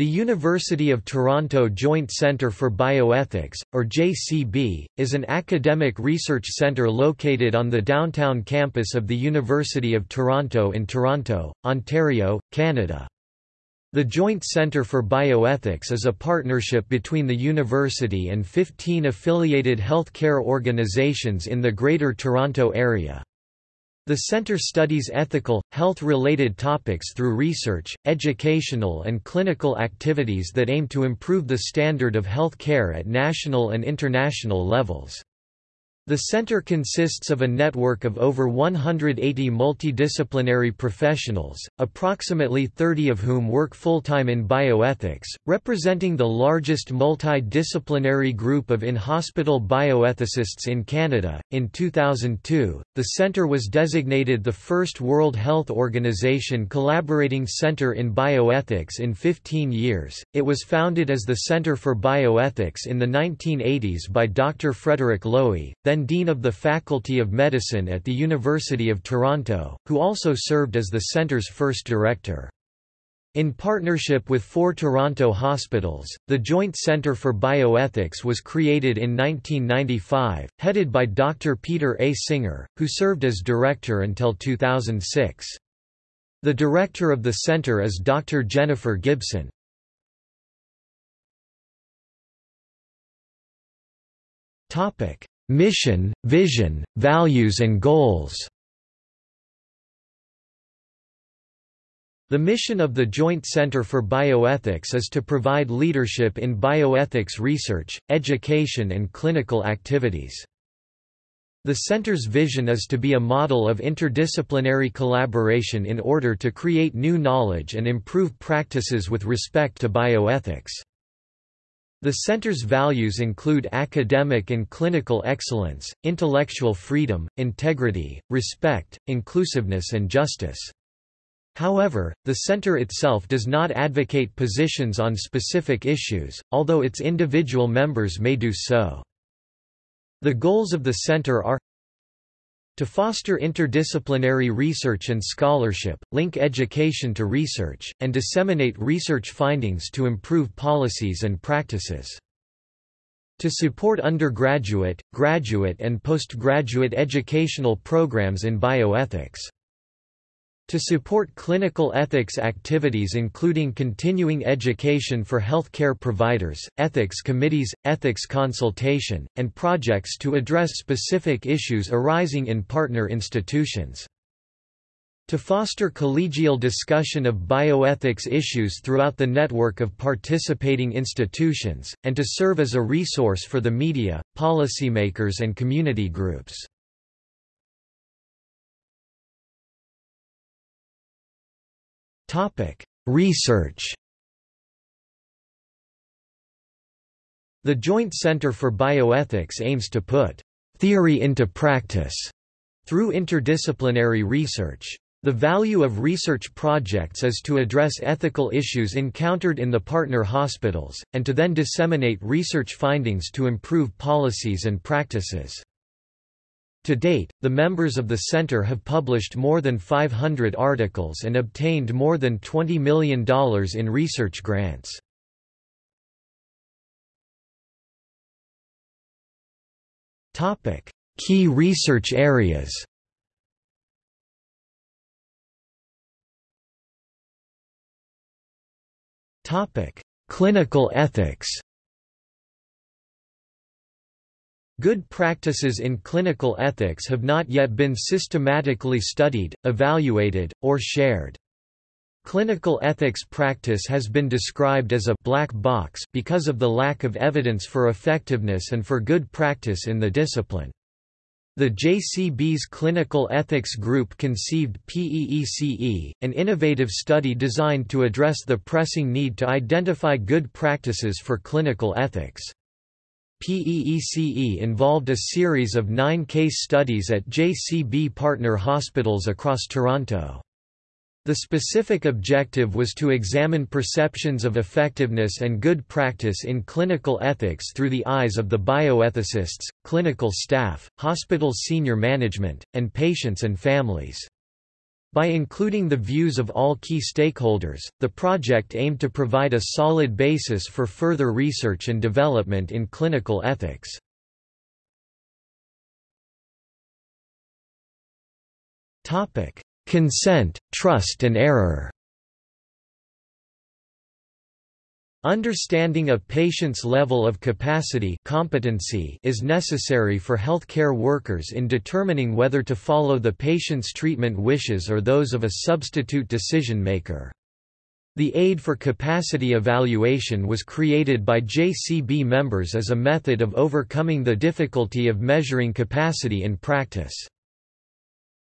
The University of Toronto Joint Centre for Bioethics, or JCB, is an academic research centre located on the downtown campus of the University of Toronto in Toronto, Ontario, Canada. The Joint Centre for Bioethics is a partnership between the university and 15 affiliated healthcare organizations in the Greater Toronto Area. The center studies ethical, health-related topics through research, educational and clinical activities that aim to improve the standard of health care at national and international levels. The center consists of a network of over 180 multidisciplinary professionals, approximately 30 of whom work full-time in bioethics, representing the largest multidisciplinary group of in-hospital bioethicists in Canada. In 2002, the center was designated the first World Health Organization collaborating center in bioethics in 15 years. It was founded as the Center for Bioethics in the 1980s by Dr. Frederick Lowy, then Dean of the Faculty of Medicine at the University of Toronto, who also served as the centre's first director. In partnership with four Toronto hospitals, the Joint Centre for Bioethics was created in 1995, headed by Dr. Peter A. Singer, who served as director until 2006. The director of the centre is Dr. Jennifer Gibson. Mission, vision, values and goals The mission of the Joint Center for Bioethics is to provide leadership in bioethics research, education and clinical activities. The center's vision is to be a model of interdisciplinary collaboration in order to create new knowledge and improve practices with respect to bioethics. The center's values include academic and clinical excellence, intellectual freedom, integrity, respect, inclusiveness and justice. However, the center itself does not advocate positions on specific issues, although its individual members may do so. The goals of the center are to foster interdisciplinary research and scholarship, link education to research, and disseminate research findings to improve policies and practices. To support undergraduate, graduate and postgraduate educational programs in bioethics. To support clinical ethics activities including continuing education for healthcare providers, ethics committees, ethics consultation, and projects to address specific issues arising in partner institutions. To foster collegial discussion of bioethics issues throughout the network of participating institutions, and to serve as a resource for the media, policymakers and community groups. Topic: Research. The Joint Center for Bioethics aims to put theory into practice through interdisciplinary research. The value of research projects is to address ethical issues encountered in the partner hospitals, and to then disseminate research findings to improve policies and practices. To date, the members of the center have published more than 500 articles and obtained more than $20 million in research grants. Key research areas Clinical ethics Good practices in clinical ethics have not yet been systematically studied, evaluated, or shared. Clinical ethics practice has been described as a black box because of the lack of evidence for effectiveness and for good practice in the discipline. The JCB's Clinical Ethics Group conceived PEECE, an innovative study designed to address the pressing need to identify good practices for clinical ethics. PEECE involved a series of nine case studies at JCB partner hospitals across Toronto. The specific objective was to examine perceptions of effectiveness and good practice in clinical ethics through the eyes of the bioethicists, clinical staff, hospital senior management, and patients and families. By including the views of all key stakeholders, the project aimed to provide a solid basis for further research and development in clinical ethics. Consent, trust and error Understanding a patient's level of capacity competency is necessary for healthcare workers in determining whether to follow the patient's treatment wishes or those of a substitute decision maker. The Aid for Capacity Evaluation was created by JCB members as a method of overcoming the difficulty of measuring capacity in practice.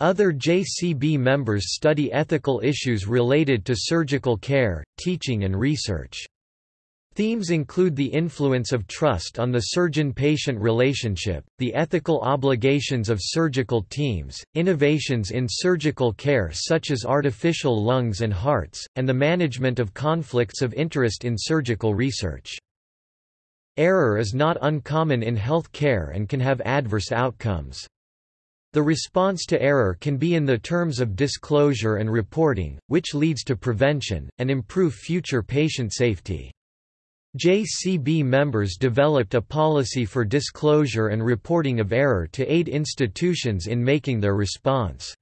Other JCB members study ethical issues related to surgical care, teaching and research. Themes include the influence of trust on the surgeon-patient relationship, the ethical obligations of surgical teams, innovations in surgical care such as artificial lungs and hearts, and the management of conflicts of interest in surgical research. Error is not uncommon in health care and can have adverse outcomes. The response to error can be in the terms of disclosure and reporting, which leads to prevention, and improve future patient safety. JCB members developed a policy for disclosure and reporting of error to aid institutions in making their response.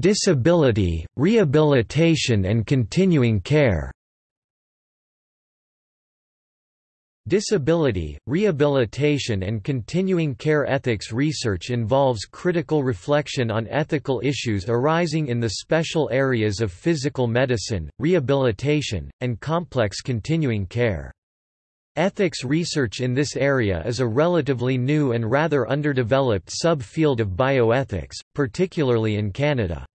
Disability, rehabilitation and continuing care Disability, rehabilitation and continuing care ethics research involves critical reflection on ethical issues arising in the special areas of physical medicine, rehabilitation, and complex continuing care. Ethics research in this area is a relatively new and rather underdeveloped sub-field of bioethics, particularly in Canada.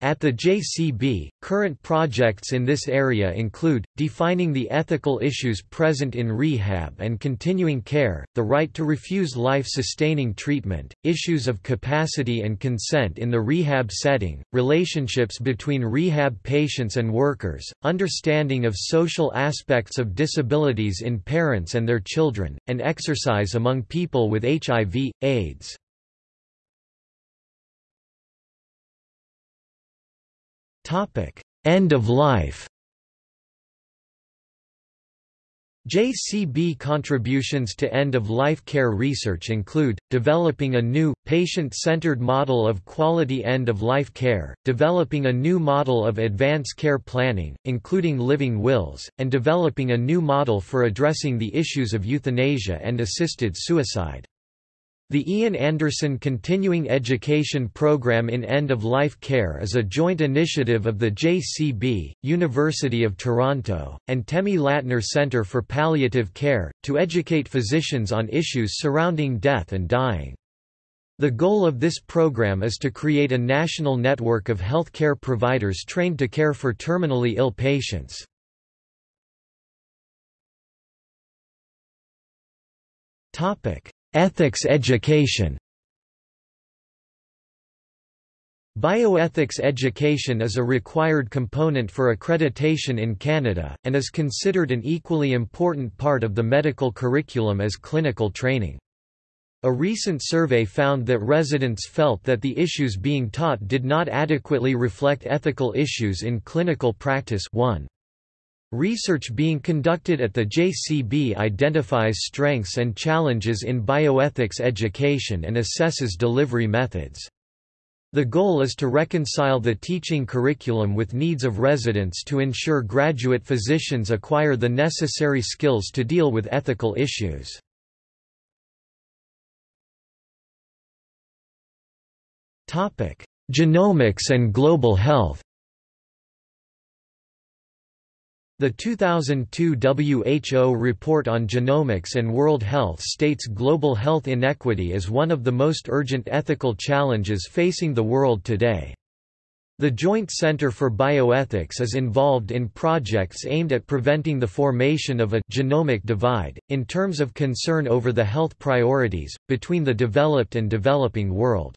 At the JCB, current projects in this area include, defining the ethical issues present in rehab and continuing care, the right to refuse life-sustaining treatment, issues of capacity and consent in the rehab setting, relationships between rehab patients and workers, understanding of social aspects of disabilities in parents and their children, and exercise among people with HIV, AIDS. Topic: End of life. JCB contributions to end-of-life care research include, developing a new, patient-centered model of quality end-of-life care, developing a new model of advance care planning, including living wills, and developing a new model for addressing the issues of euthanasia and assisted suicide. The Ian Anderson Continuing Education Program in End-of-Life Care is a joint initiative of the JCB, University of Toronto, and Temmy Latner Centre for Palliative Care, to educate physicians on issues surrounding death and dying. The goal of this program is to create a national network of healthcare providers trained to care for terminally ill patients. Topic: Ethics education Bioethics education is a required component for accreditation in Canada, and is considered an equally important part of the medical curriculum as clinical training. A recent survey found that residents felt that the issues being taught did not adequately reflect ethical issues in clinical practice 1. Research being conducted at the JCB identifies strengths and challenges in bioethics education and assesses delivery methods. The goal is to reconcile the teaching curriculum with needs of residents to ensure graduate physicians acquire the necessary skills to deal with ethical issues. Genomics and global health The 2002 WHO report on genomics and world health states global health inequity as one of the most urgent ethical challenges facing the world today. The Joint Center for Bioethics is involved in projects aimed at preventing the formation of a genomic divide, in terms of concern over the health priorities, between the developed and developing world.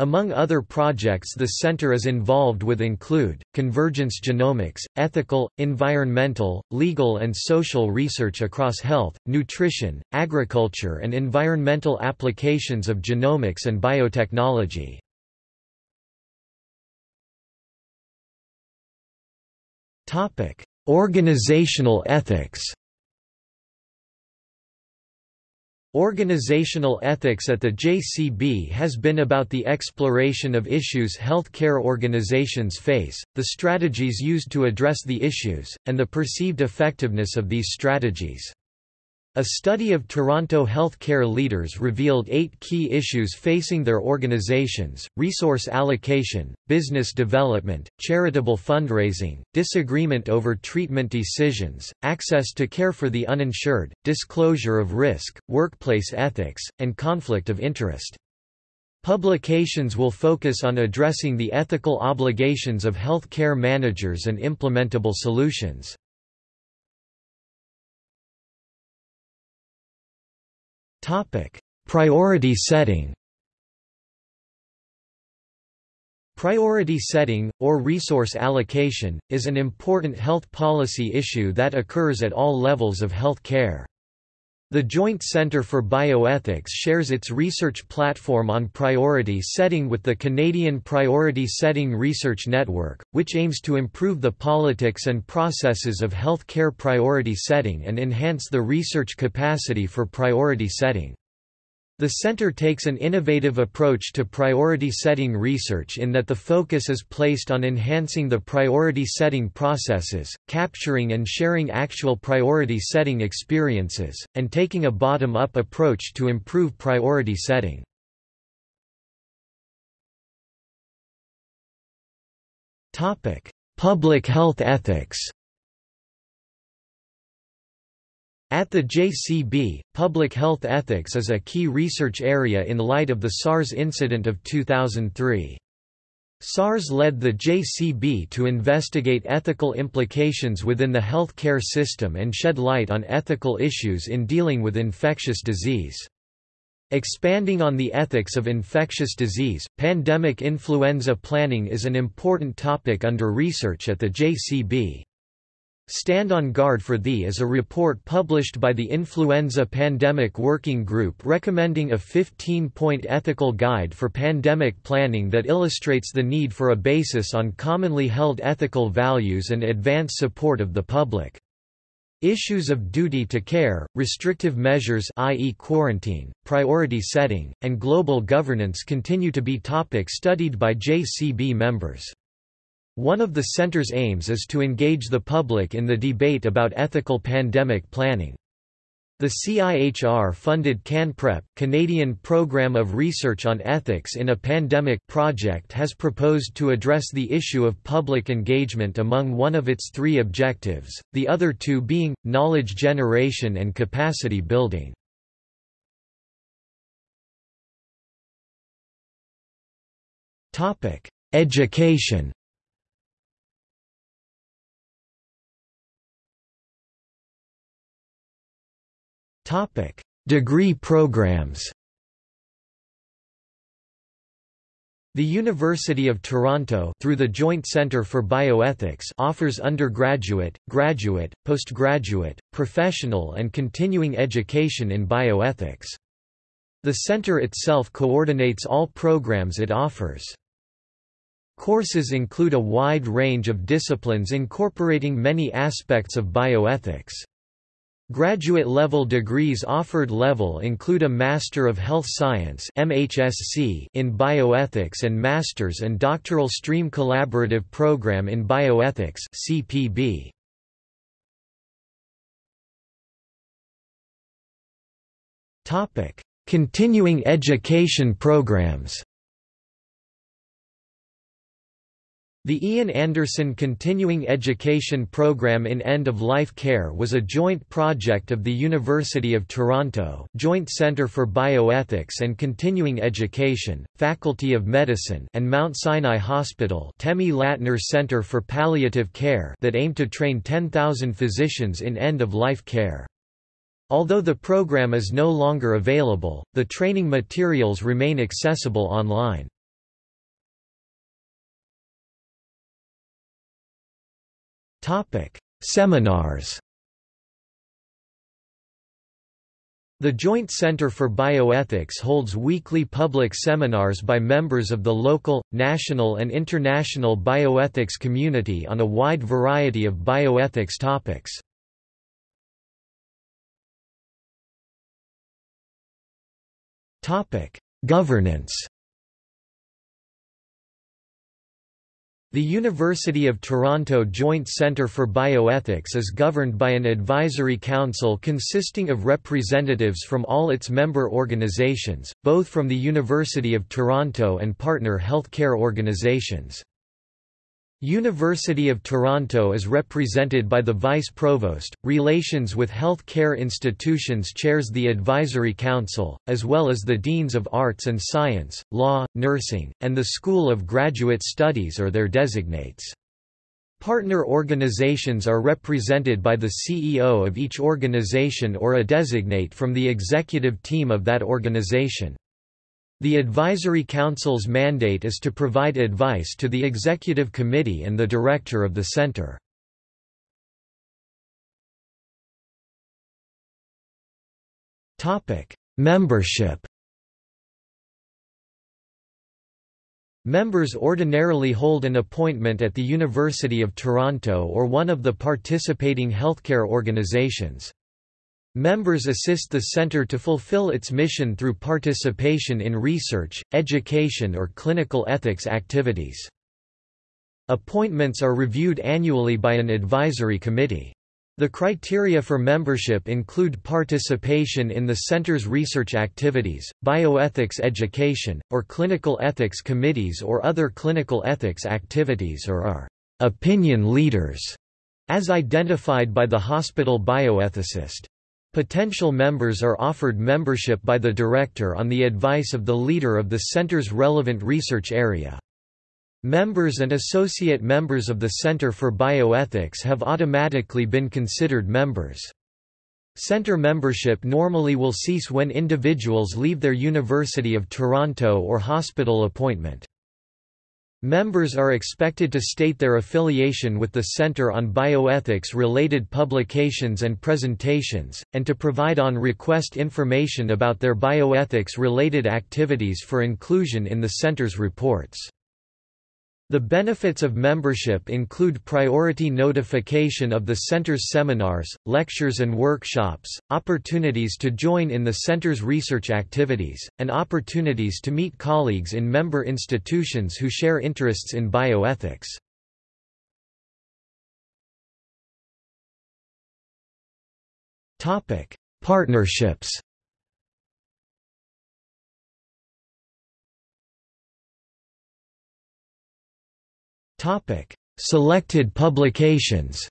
Among other projects the center is involved with include, convergence genomics, ethical, environmental, legal and social research across health, nutrition, agriculture and environmental applications of genomics and biotechnology. Organizational ethics Organizational ethics at the JCB has been about the exploration of issues healthcare organizations face, the strategies used to address the issues, and the perceived effectiveness of these strategies. A study of Toronto healthcare leaders revealed eight key issues facing their organizations, resource allocation, business development, charitable fundraising, disagreement over treatment decisions, access to care for the uninsured, disclosure of risk, workplace ethics, and conflict of interest. Publications will focus on addressing the ethical obligations of healthcare managers and implementable solutions. Topic: Priority setting. Priority setting, or resource allocation, is an important health policy issue that occurs at all levels of health care. The Joint Centre for Bioethics shares its research platform on priority setting with the Canadian Priority Setting Research Network, which aims to improve the politics and processes of health care priority setting and enhance the research capacity for priority setting. The center takes an innovative approach to priority setting research in that the focus is placed on enhancing the priority setting processes, capturing and sharing actual priority setting experiences, and taking a bottom-up approach to improve priority setting. Public health ethics At the JCB, public health ethics is a key research area in light of the SARS incident of 2003. SARS led the JCB to investigate ethical implications within the healthcare system and shed light on ethical issues in dealing with infectious disease. Expanding on the ethics of infectious disease, pandemic influenza planning is an important topic under research at the JCB. Stand on Guard for Thee is a report published by the Influenza Pandemic Working Group recommending a 15-point ethical guide for pandemic planning that illustrates the need for a basis on commonly held ethical values and advance support of the public. Issues of duty to care, restrictive measures i.e. quarantine, priority setting, and global governance continue to be topics studied by JCB members. One of the center's aims is to engage the public in the debate about ethical pandemic planning. The CIHR-funded CanPrep, Canadian Program of Research on Ethics in a Pandemic project has proposed to address the issue of public engagement among one of its three objectives, the other two being, knowledge generation and capacity building. Education Topic: Degree programs. The University of Toronto through the Joint Centre for Bioethics offers undergraduate, graduate, postgraduate, professional and continuing education in bioethics. The center itself coordinates all programs it offers. Courses include a wide range of disciplines incorporating many aspects of bioethics. Graduate-level degrees offered level include a Master of Health Science MHSC in Bioethics and Masters and Doctoral Stream Collaborative Program in Bioethics CPB. Continuing education programs The Ian Anderson Continuing Education Program in End-of-Life Care was a joint project of the University of Toronto Joint Centre for Bioethics and Continuing Education, Faculty of Medicine and Mount Sinai Hospital Temmy Latner Centre for Palliative Care that aimed to train 10,000 physicians in end-of-life care. Although the program is no longer available, the training materials remain accessible online. Seminars. The Joint Center for Bioethics holds weekly public seminars by members of the local, national and international bioethics community on a wide variety of bioethics topics. Governance The University of Toronto Joint Centre for Bioethics is governed by an advisory council consisting of representatives from all its member organizations, both from the University of Toronto and partner healthcare organizations. University of Toronto is represented by the Vice Provost, Relations with Health Care Institutions chairs the Advisory Council, as well as the Deans of Arts and Science, Law, Nursing, and the School of Graduate Studies or their designates. Partner organizations are represented by the CEO of each organization or a designate from the executive team of that organization. The Advisory Council's mandate is to provide advice to the Executive Committee and the Director of the Center. Membership Members ordinarily hold an appointment at the University of Toronto or one of the participating healthcare organizations. Members assist the center to fulfill its mission through participation in research, education or clinical ethics activities. Appointments are reviewed annually by an advisory committee. The criteria for membership include participation in the center's research activities, bioethics education, or clinical ethics committees or other clinical ethics activities or are opinion leaders, as identified by the hospital bioethicist. Potential members are offered membership by the director on the advice of the leader of the center's relevant research area. Members and associate members of the Center for Bioethics have automatically been considered members. Center membership normally will cease when individuals leave their University of Toronto or hospital appointment. Members are expected to state their affiliation with the Center on Bioethics-related publications and presentations, and to provide on request information about their bioethics-related activities for inclusion in the Center's reports. The benefits of membership include priority notification of the Center's seminars, lectures and workshops, opportunities to join in the Center's research activities, and opportunities to meet colleagues in member institutions who share interests in bioethics. Partnerships Selected publications.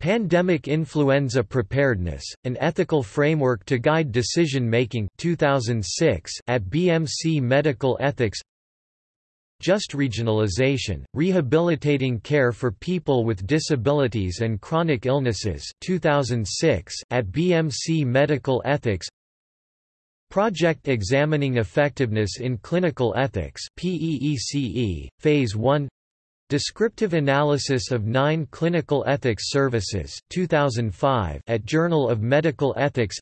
Pandemic Influenza Preparedness: An Ethical Framework to Guide Decision Making 2006 at BMC Medical Ethics. Just Regionalization: Rehabilitating Care for People with Disabilities and Chronic Illnesses 2006 at BMC Medical Ethics. Project Examining Effectiveness in Clinical Ethics PEECE, Phase 1 Descriptive Analysis of Nine Clinical Ethics Services 2005 at Journal of Medical Ethics.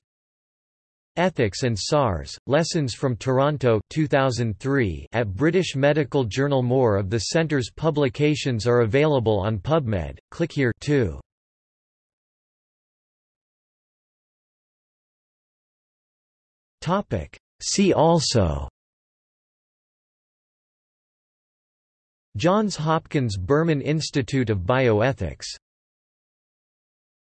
Ethics and SARS, Lessons from Toronto 2003 at British Medical Journal. More of the Centre's publications are available on PubMed, click here too. Topic. See also Johns Hopkins Berman Institute of Bioethics